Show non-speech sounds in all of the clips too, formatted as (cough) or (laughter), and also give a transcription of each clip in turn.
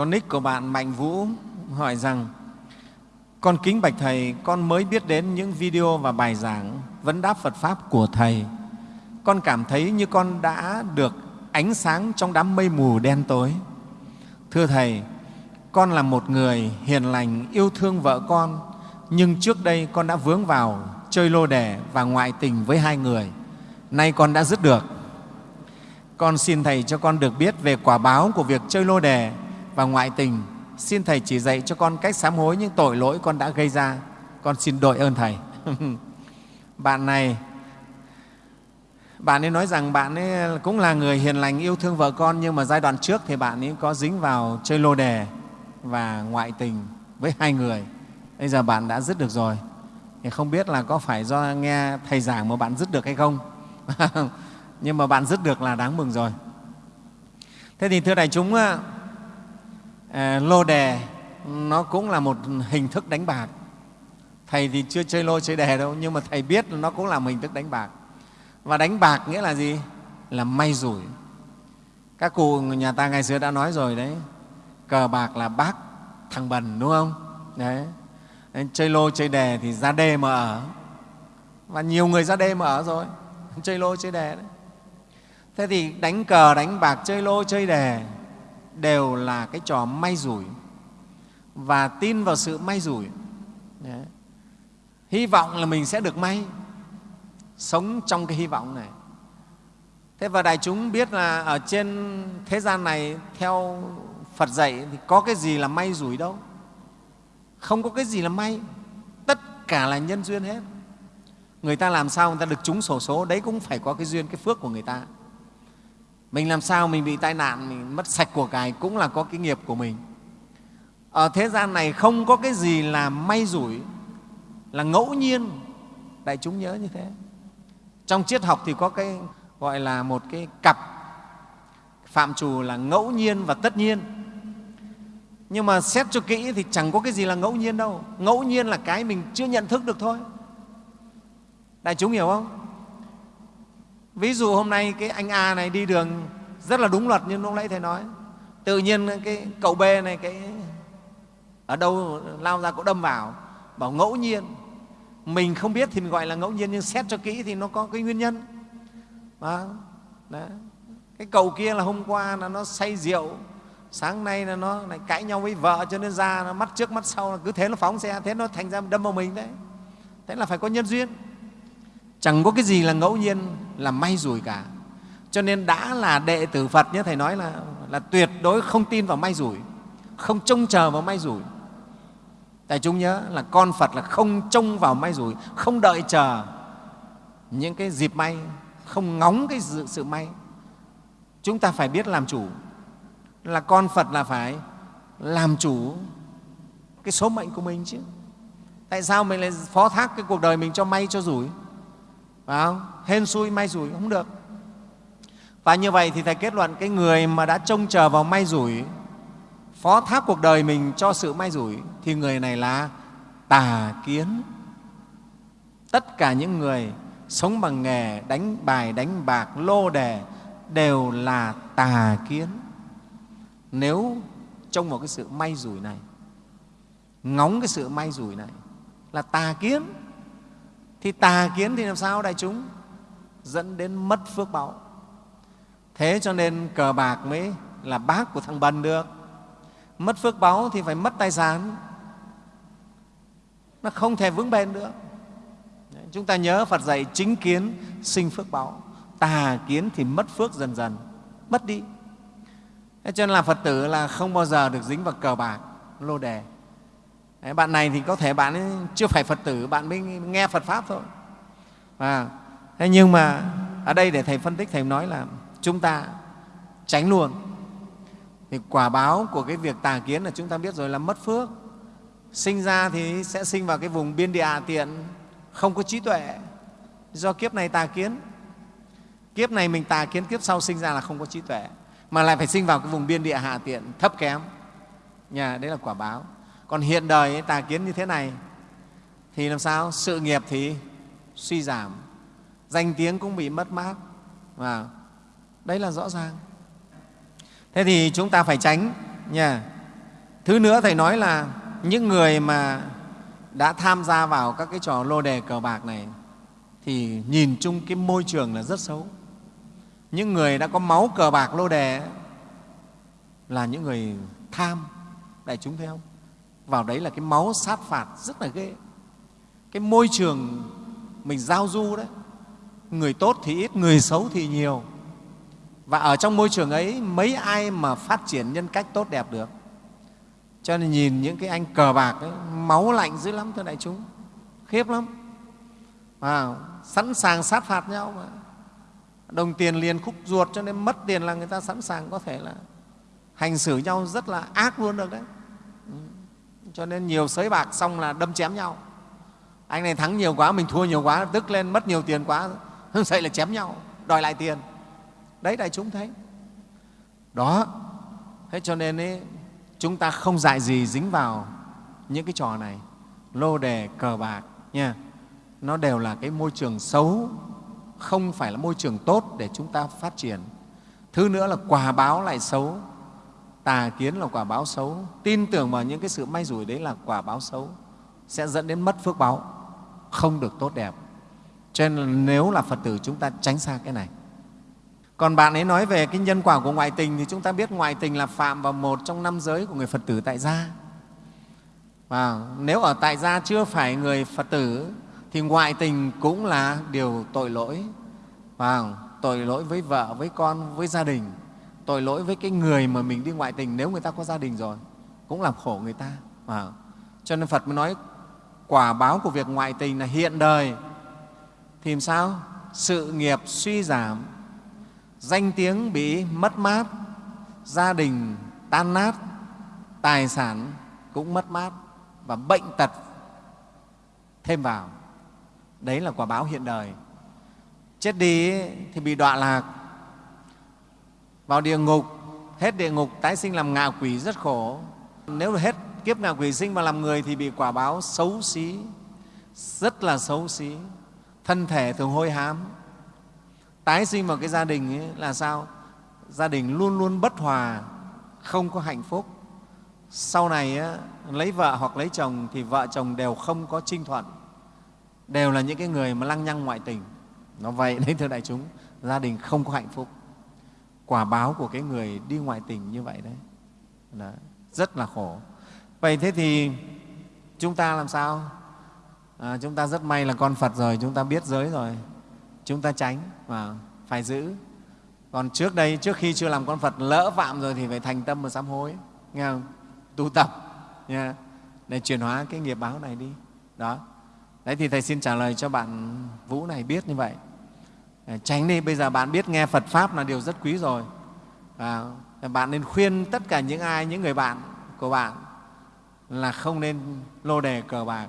Con nick của bạn Mạnh Vũ hỏi rằng con kính bạch Thầy, con mới biết đến những video và bài giảng vấn đáp Phật Pháp của Thầy. Con cảm thấy như con đã được ánh sáng trong đám mây mù đen tối. Thưa Thầy, con là một người hiền lành, yêu thương vợ con, nhưng trước đây con đã vướng vào chơi lô đề và ngoại tình với hai người. Nay con đã dứt được. Con xin Thầy cho con được biết về quả báo của việc chơi lô đề và ngoại tình. Xin Thầy chỉ dạy cho con cách sám hối những tội lỗi con đã gây ra. Con xin đội ơn Thầy. (laughs) bạn này, bạn ấy nói rằng bạn ấy cũng là người hiền lành, yêu thương vợ con, nhưng mà giai đoạn trước thì bạn ấy có dính vào chơi lô đề và ngoại tình với hai người. Bây giờ bạn đã dứt được rồi. Thì không biết là có phải do nghe Thầy giảng mà bạn dứt được hay không? (laughs) nhưng mà bạn dứt được là đáng mừng rồi. Thế thì thưa đại chúng, Ờ, lô đề nó cũng là một hình thức đánh bạc. Thầy thì chưa chơi lô chơi đề đâu, nhưng mà Thầy biết là nó cũng là một hình thức đánh bạc. Và đánh bạc nghĩa là gì? Là may rủi. Các cụ nhà ta ngày xưa đã nói rồi đấy, cờ bạc là bác thằng bần đúng không? Đấy. Chơi lô chơi đề thì ra đê mà ở. Và nhiều người ra đê mà ở rồi, (laughs) chơi lô chơi đề đấy. Thế thì đánh cờ, đánh bạc, chơi lô, chơi đề đều là cái trò may rủi và tin vào sự may rủi. Đấy. Hy vọng là mình sẽ được may, sống trong cái hy vọng này. Thế và đại chúng biết là ở trên thế gian này theo Phật dạy thì có cái gì là may rủi đâu. Không có cái gì là may, tất cả là nhân duyên hết. Người ta làm sao người ta được trúng sổ số, đấy cũng phải có cái duyên, cái phước của người ta mình làm sao mình bị tai nạn, mình mất sạch của cải cũng là có cái nghiệp của mình. Ở thế gian này không có cái gì là may rủi, là ngẫu nhiên. Đại chúng nhớ như thế. Trong triết học thì có cái gọi là một cái cặp. Phạm trù là ngẫu nhiên và tất nhiên. Nhưng mà xét cho kỹ thì chẳng có cái gì là ngẫu nhiên đâu. Ngẫu nhiên là cái mình chưa nhận thức được thôi. Đại chúng hiểu không? Ví dụ hôm nay cái anh a này đi đường rất là đúng luật như lúc nãy thầy nói. Tự nhiên cái cậu b này cái ở đâu lao ra cậu đâm vào, bảo ngẫu nhiên. Mình không biết thì mình gọi là ngẫu nhiên, nhưng xét cho kỹ thì nó có cái nguyên nhân. Đó. Đấy. cái cậu kia là hôm qua là nó say rượu, sáng nay là nó lại cãi nhau với vợ cho nên ra nó mắt trước mắt sau cứ thế nó phóng xe, thế nó thành ra đâm vào mình đấy. Thế là phải có nhân duyên chẳng có cái gì là ngẫu nhiên là may rủi cả. Cho nên đã là đệ tử phật như thầy nói là, là tuyệt đối không tin vào may rủi không trông chờ vào may rủi. Tại chúng nhớ là con phật là không trông vào may rủi không đợi chờ những cái dịp may không ngóng cái sự, sự may. Chúng ta phải biết làm chủ. Là con phật là phải làm chủ cái số mệnh của mình chứ. Tại sao mình lại phó thác cái cuộc đời mình cho may cho rủi? Phải không? hên xui, may rủi không được. Và như vậy thì thầy kết luận cái người mà đã trông chờ vào may rủi, phó thác cuộc đời mình cho sự may rủi, thì người này là tà kiến. Tất cả những người sống bằng nghề, đánh bài, đánh bạc, lô đề đều là tà kiến. Nếu trông vào cái sự may rủi này, ngóng cái sự may rủi này là tà kiến thì tà kiến thì làm sao đại chúng? Dẫn đến mất phước báo. Thế cho nên cờ bạc mới là bác của thằng bần được. Mất phước báo thì phải mất tài sản. Nó không thể vững bền nữa Đấy, chúng ta nhớ phật dạy chính kiến sinh phước báo. Tà kiến thì mất phước dần dần mất đi. Thế cho nên là phật tử là không bao giờ được dính vào cờ bạc lô đề. Đấy, bạn này thì có thể bạn ấy chưa phải Phật tử, bạn mới nghe Phật Pháp thôi. À, thế nhưng mà ở đây để Thầy phân tích, Thầy nói là chúng ta tránh luôn. Thì quả báo của cái việc tà kiến là chúng ta biết rồi là mất phước. Sinh ra thì sẽ sinh vào cái vùng biên địa hạ tiện, không có trí tuệ, do kiếp này tà kiến. Kiếp này mình tà kiến, kiếp sau sinh ra là không có trí tuệ, mà lại phải sinh vào cái vùng biên địa hạ tiện thấp kém. Nhà, đấy là quả báo còn hiện đời ấy, tà kiến như thế này thì làm sao? Sự nghiệp thì suy giảm danh tiếng cũng bị mất mát và đấy là rõ ràng. Thế thì chúng ta phải tránh nha. Thứ nữa thầy nói là những người mà đã tham gia vào các cái trò lô đề cờ bạc này thì nhìn chung cái môi trường là rất xấu. Những người đã có máu cờ bạc lô đề là những người tham đại chúng thấy không? Vào đấy là cái máu sát phạt rất là ghê. Cái môi trường mình giao du đấy. Người tốt thì ít người xấu thì nhiều. Và ở trong môi trường ấy mấy ai mà phát triển nhân cách tốt đẹp được. Cho nên nhìn những cái anh cờ bạc ấy, máu lạnh dữ lắm thưa đại chúng. Khiếp lắm. À, sẵn sàng sát phạt nhau mà. Đồng tiền liền khúc ruột cho nên mất tiền là người ta sẵn sàng có thể là hành xử nhau rất là ác luôn được đấy cho nên nhiều sới bạc xong là đâm chém nhau. Anh này thắng nhiều quá mình thua nhiều quá tức lên mất nhiều tiền quá vậy là chém nhau đòi lại tiền. Đấy đại chúng thấy. Đó. Thế cho nên ấy, chúng ta không dại gì dính vào những cái trò này. Lô đề cờ bạc nha. Nó đều là cái môi trường xấu không phải là môi trường tốt để chúng ta phát triển. Thứ nữa là quả báo lại xấu tà kiến là quả báo xấu. Tin tưởng vào những cái sự may rủi đấy là quả báo xấu, sẽ dẫn đến mất phước báo, không được tốt đẹp. Cho nên nếu là phật tử, chúng ta tránh xa cái này. Còn bạn ấy nói về cái nhân quả của ngoại tình thì chúng ta biết ngoại tình là phạm vào một trong năm giới của người phật tử tại gia. Và nếu ở tại gia chưa phải người phật tử, thì ngoại tình cũng là điều tội lỗi. Và tội lỗi với vợ, với con, với gia đình tội lỗi với cái người mà mình đi ngoại tình nếu người ta có gia đình rồi, cũng làm khổ người ta. À. cho nên phật mới nói, quả báo của việc ngoại tình là hiện đời. Thì làm sao? Sự nghiệp suy giảm, danh tiếng bị mất mát, gia đình tan nát, tài sản cũng mất mát và bệnh tật thêm vào. Đấy là quả báo hiện đời. Chết đi thì bị đọa lạc vào địa ngục hết địa ngục tái sinh làm ngạ quỷ rất khổ. Nếu hết kiếp ngạ quỷ sinh mà làm người thì bị quả báo xấu xí rất là xấu xí. Thân thể thường hôi hám. Tái sinh vào cái gia đình ấy là sao? Gia đình luôn luôn bất hòa không có hạnh phúc. Sau này ấy, lấy vợ hoặc lấy chồng thì vợ chồng đều không có trinh thuận. Đều là những cái người mà lăng nhăng ngoại tình. Nó vậy đấy thưa đại chúng. Gia đình không có hạnh phúc quả báo của cái người đi ngoại tình như vậy đấy. Đó, rất là khổ. Vậy thế thì chúng ta làm sao? À, chúng ta rất may là con phật rồi chúng ta biết giới rồi. Chúng ta tránh và phải giữ. Còn trước đây trước khi chưa làm con phật lỡ phạm rồi thì phải thành tâm và sám hối. Nghe không? Tu tập nha để chuyển hóa cái nghiệp báo này đi. Đó. Đấy thì thầy xin trả lời cho bạn vũ này biết như vậy. Ờ, tránh đi bây giờ bạn biết nghe phật pháp là điều rất quý rồi. Và bạn nên khuyên tất cả những ai những người bạn của bạn là không nên lô đề cờ bạc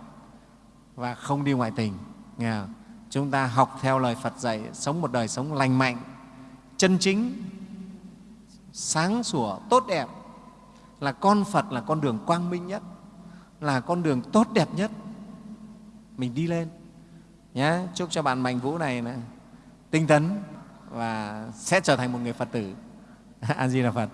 và không đi ngoại tình. Nghe không? chúng ta học theo lời phật dạy sống một đời sống lành mạnh chân chính sáng sủa tốt đẹp. Là con phật là con đường quang minh nhất là con đường tốt đẹp nhất. Mình đi lên. Nhé chúc cho bạn mạnh vũ này, này tinh tấn và sẽ trở thành một người phật tử. (laughs) A di đà phật.